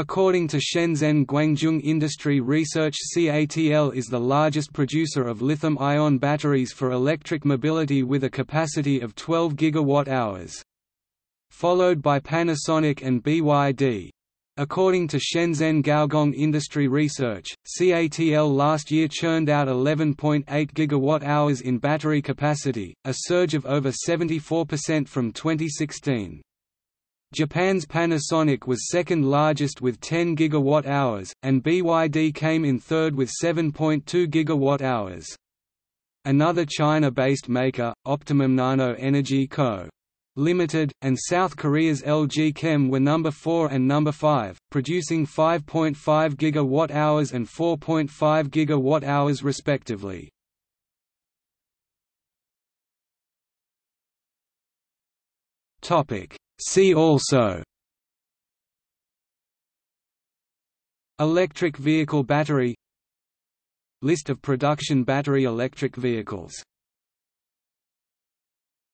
According to Shenzhen Gaogong Industry Research CATL is the largest producer of lithium-ion batteries for electric mobility with a capacity of 12 gigawatt-hours. Followed by Panasonic and BYD. According to Shenzhen Gaogong Industry Research, CATL last year churned out 11.8 gigawatt-hours in battery capacity, a surge of over 74% from 2016. Japan's Panasonic was second largest with 10 gigawatt-hours, and BYD came in third with 7.2 gigawatt-hours. Another China-based maker, Optimum Nano Energy Co. Limited, and South Korea's LG Chem were number 4 and number 5, producing 5.5 gigawatt-hours and 4.5 gigawatt-hours respectively. Topic See also Electric vehicle battery List of production battery electric vehicles